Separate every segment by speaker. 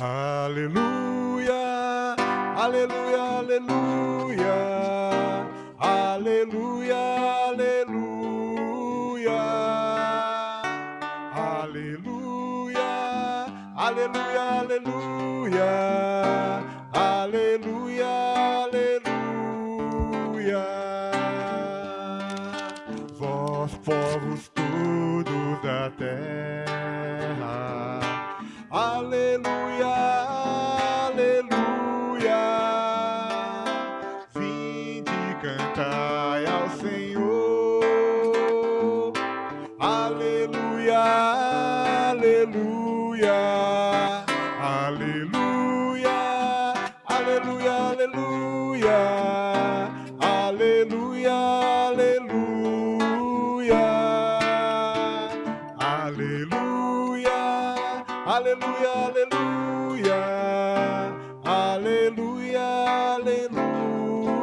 Speaker 1: Aleluia, aleluia, aleluia, aleluia, aleluia, aleluia, aleluia, aleluia, aleluia, aleluia, aleluia, aleluia, aleluia, aleluia, aleluia, aleluia, aleluia, aleluia, aleluia, aleluia.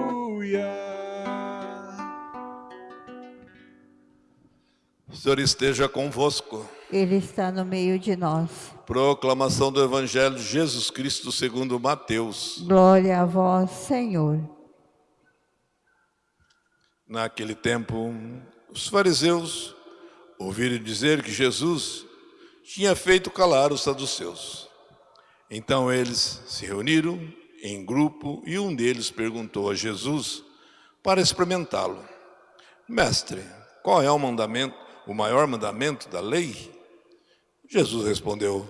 Speaker 2: Senhor esteja convosco.
Speaker 3: Ele está no meio de nós.
Speaker 2: Proclamação do Evangelho de Jesus Cristo segundo Mateus.
Speaker 3: Glória a vós, Senhor.
Speaker 2: Naquele tempo, os fariseus ouviram dizer que Jesus tinha feito calar os saduceus. Então eles se reuniram em grupo e um deles perguntou a Jesus para experimentá-lo: Mestre, qual é o mandamento, o maior mandamento da lei? Jesus respondeu: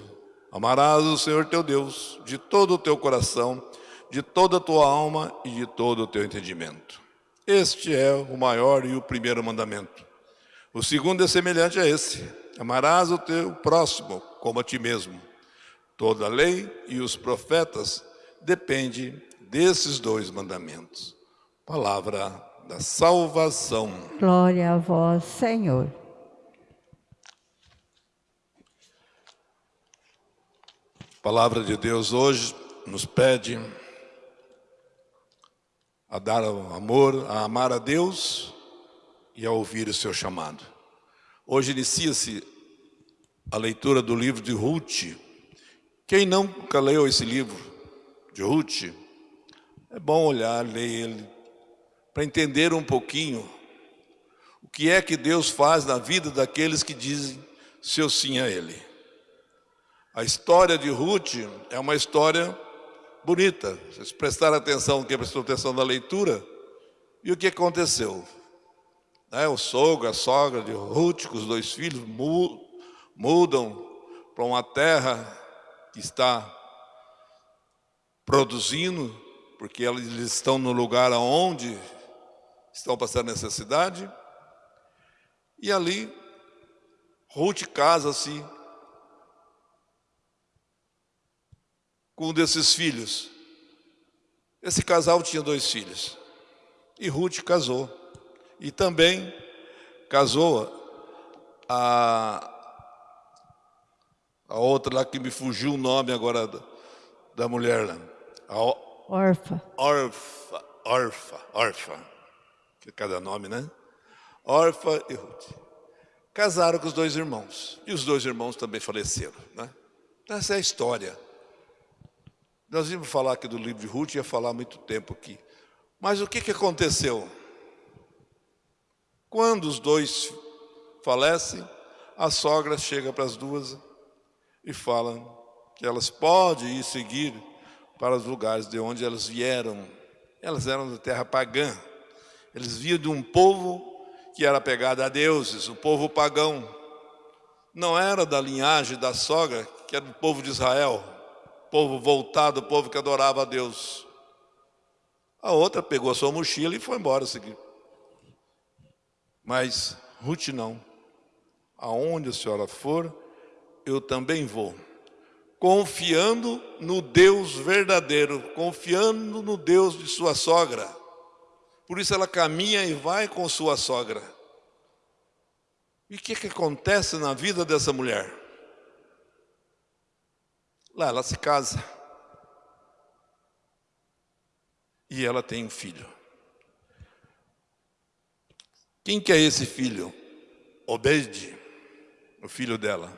Speaker 2: Amarás o Senhor teu Deus de todo o teu coração, de toda a tua alma e de todo o teu entendimento. Este é o maior e o primeiro mandamento. O segundo é semelhante a esse: Amarás o teu próximo como a ti mesmo. Toda a lei e os profetas dependem desses dois mandamentos. Palavra da salvação.
Speaker 3: Glória a vós, Senhor.
Speaker 2: Palavra de Deus hoje nos pede a dar amor, a amar a Deus e a ouvir o seu chamado. Hoje inicia-se a leitura do livro de Ruth. Quem nunca leu esse livro de Ruth, é bom olhar, ler ele, para entender um pouquinho o que é que Deus faz na vida daqueles que dizem seu sim a Ele. A história de Ruth é uma história bonita. Vocês prestaram atenção, quem prestou atenção na leitura, e o que aconteceu? Né, o sogro, a sogra de Ruth, com os dois filhos, mu- mudam para uma terra que está produzindo, porque eles estão no lugar onde estão passando necessidade. E ali, Ruth casa-se com um desses filhos. Esse casal tinha dois filhos. E Ruth casou. E também casou a, a outra lá que me fugiu o nome agora da, da mulher lá.
Speaker 3: Orfa.
Speaker 2: Orfa, Orfa, Orfa. Que cada nome, né? Orfa e Ruth. Casaram com os dois irmãos. E os dois irmãos também faleceram, né? Essa é a história. Nós íamos falar aqui do livro de Ruth, ia falar muito tempo aqui. Mas o que, que aconteceu? Quando os dois falecem, a sogra chega para as duas e fala que elas podem ir seguir para os lugares de onde elas vieram. Elas eram da terra pagã. Eles vinham de um povo que era pegado a deuses, o povo pagão. Não era da linhagem da sogra, que era do povo de Israel, povo voltado, povo que adorava a Deus. A outra pegou a sua mochila e foi embora seguir. Mas Ruth não. Aonde a senhora for, eu também vou. Confiando no Deus verdadeiro, confiando no Deus de sua sogra. Por isso ela caminha e vai com sua sogra. E o que, que acontece na vida dessa mulher? Lá ela se casa. E ela tem um filho. Quem que é esse filho? Obed, o filho dela.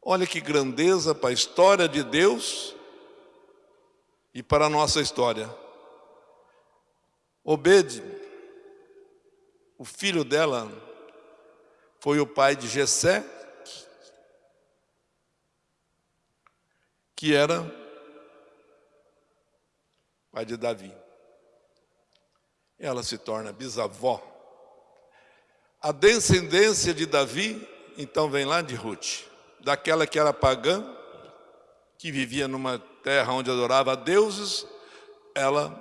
Speaker 2: Olha que grandeza para a história de Deus e para a nossa história. Obed, o filho dela, foi o pai de Jessé, que era pai de Davi. Ela se torna bisavó. A descendência de Davi, então, vem lá de Ruth, daquela que era pagã, que vivia numa terra onde adorava deuses, ela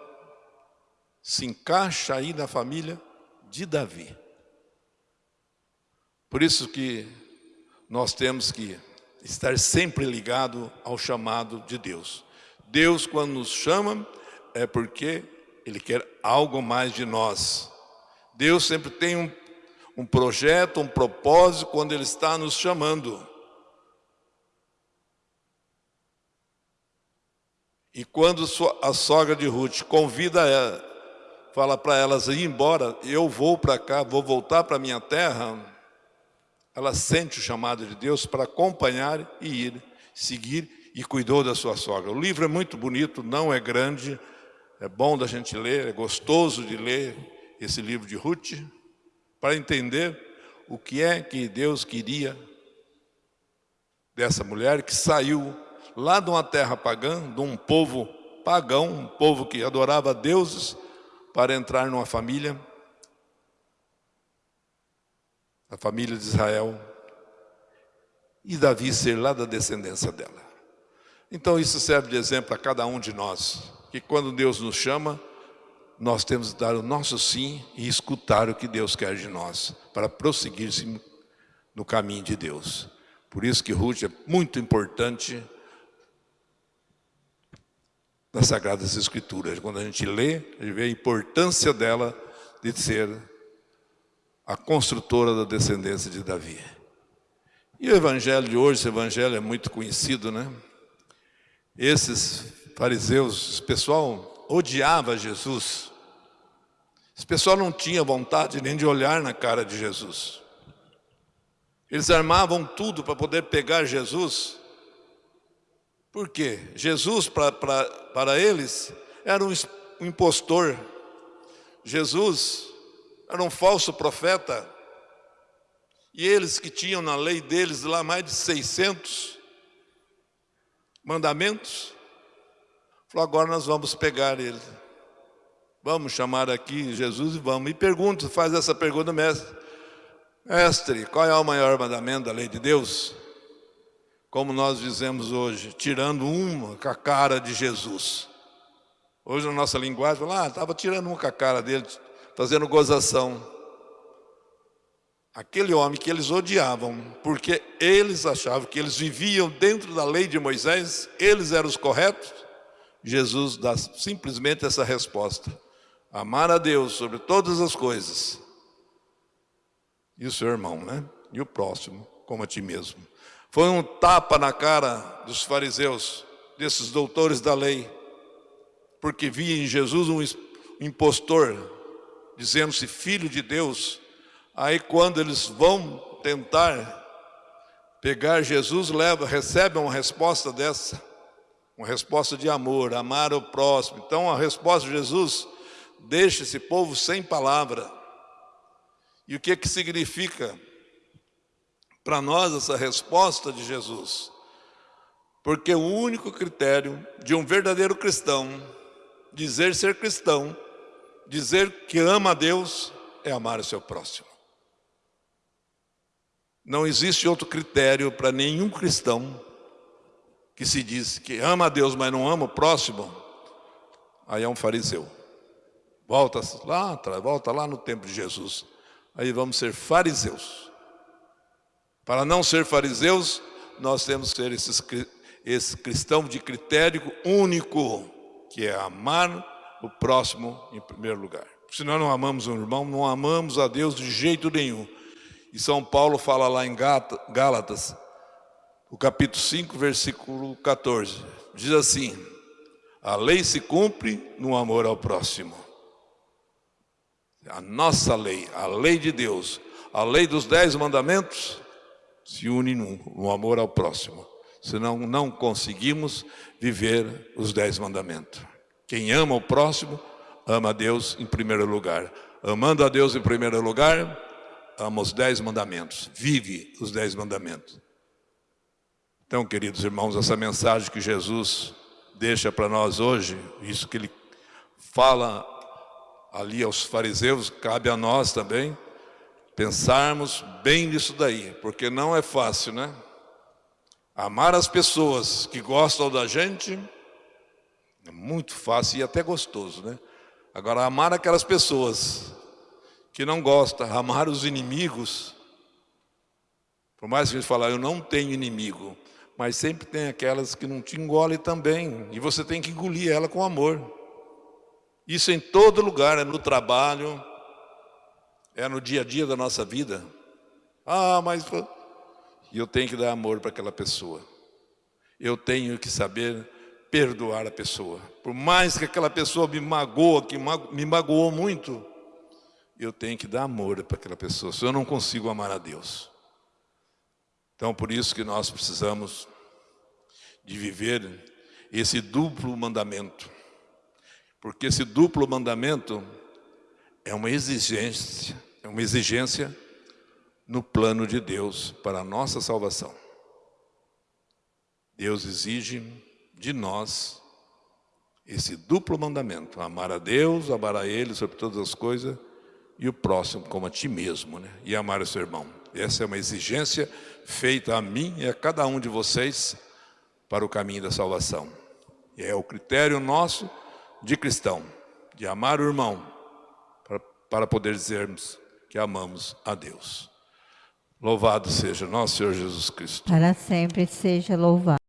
Speaker 2: se encaixa aí na família de Davi. Por isso que nós temos que estar sempre ligado ao chamado de Deus. Deus, quando nos chama, é porque Ele quer algo mais de nós. Deus sempre tem um, um projeto, um propósito quando Ele está nos chamando. E quando a sogra de Ruth convida ela, fala para elas ir embora, eu vou para cá, vou voltar para minha terra, ela sente o chamado de Deus para acompanhar e ir, seguir e cuidou da sua sogra. O livro é muito bonito, não é grande, é bom da gente ler, é gostoso de ler esse livro de Ruth, para entender o que é que Deus queria dessa mulher que saiu lá de uma terra pagã, de um povo pagão, um povo que adorava deuses, para entrar numa família a família de Israel, e Davi ser lá da descendência dela. Então isso serve de exemplo a cada um de nós, que quando Deus nos chama, nós temos que dar o nosso sim e escutar o que Deus quer de nós, para prosseguir no caminho de Deus. Por isso que Ruth é muito importante nas Sagradas Escrituras. Quando a gente lê, a gente vê a importância dela de ser a construtora da descendência de Davi. E o evangelho de hoje, esse evangelho é muito conhecido, né? Esses fariseus, esse pessoal odiava Jesus. Esse pessoal não tinha vontade nem de olhar na cara de Jesus. Eles armavam tudo para poder pegar Jesus. Por quê? Jesus, para, eles, era um impostor. Jesus era um falso profeta. E eles que tinham na lei deles lá mais de 600 mandamentos, falou, agora nós vamos pegar ele. Vamos chamar aqui Jesus e vamos. E pergunta, faz essa pergunta, mestre. Mestre, qual é o maior mandamento da lei de Deus? Como nós dizemos hoje, tirando uma com a cara de Jesus. Hoje na nossa linguagem, fala, ah, estava tirando uma com a cara dele, fazendo gozação. Aquele homem que eles odiavam, porque eles achavam que eles viviam dentro da lei de Moisés, eles eram os corretos, Jesus dá simplesmente essa resposta: amar a Deus sobre todas as coisas, e o seu irmão, né? E o próximo, como a ti mesmo. Foi um tapa na cara dos fariseus, desses doutores da lei, porque via em Jesus um impostor, dizendo-se filho de Deus, aí quando eles vão tentar pegar Jesus, leva, recebe uma resposta dessa, uma resposta de amor, amar o próximo. Então a resposta de Jesus deixa esse povo sem palavra. E o que que significa para nós essa resposta de Jesus? Porque o único critério de um verdadeiro cristão dizer ser cristão dizer que ama a Deus é amar o seu próximo. Não existe outro critério para nenhum cristão que se diz que ama a Deus, mas não ama o próximo, aí é um fariseu. Volta lá atrás, volta lá no tempo de Jesus. Aí vamos ser fariseus. Para não ser fariseus, nós temos que ser esses, esse cristão de critério único, que é amar o próximo em primeiro lugar. Se nós não amamos um irmão, não amamos a Deus de jeito nenhum. E São Paulo fala lá em Gálatas, o capítulo 5, versículo 14, diz assim, a lei se cumpre no amor ao próximo. A nossa lei, a lei de Deus, a lei dos dez mandamentos, se une no, amor ao próximo. Senão não conseguimos viver os dez mandamentos. Quem ama o próximo, ama a Deus em primeiro lugar. Amando a Deus em primeiro lugar, ama os dez mandamentos. Vive os dez mandamentos. Então, queridos irmãos, essa mensagem que Jesus deixa para nós hoje, isso que ele fala ali aos fariseus, cabe a nós também pensarmos bem nisso daí, porque não é fácil, né? Amar as pessoas que gostam da gente é muito fácil e até gostoso, né? Agora, amar aquelas pessoas que não gostam, amar os inimigos, por mais que a gente fale, eu não tenho inimigo, mas sempre tem aquelas que não te engolem também, e você tem que engolir ela com amor. Isso em todo lugar, é no trabalho, é no dia a dia da nossa vida. Ah, mas eu tenho que dar amor para aquela pessoa. Eu tenho que saber perdoar a pessoa. Por mais que aquela pessoa me magoa, que me magoou muito, eu tenho que dar amor para aquela pessoa, Se eu não consigo amar a Deus. Então, por isso que nós precisamos de viver esse duplo mandamento. Porque esse duplo mandamento é uma exigência, é uma exigência no plano de Deus para a nossa salvação. Deus exige de nós esse duplo mandamento, amar a Deus, amar a Ele sobre todas as coisas e o próximo como a ti mesmo, né? e amar o seu irmão. Essa é uma exigência feita a mim e a cada um de vocês para o caminho da salvação. É o critério nosso de cristão, de amar o irmão, para, para poder dizermos que amamos a Deus. Louvado seja nosso Senhor Jesus Cristo.
Speaker 3: Para sempre seja louvado.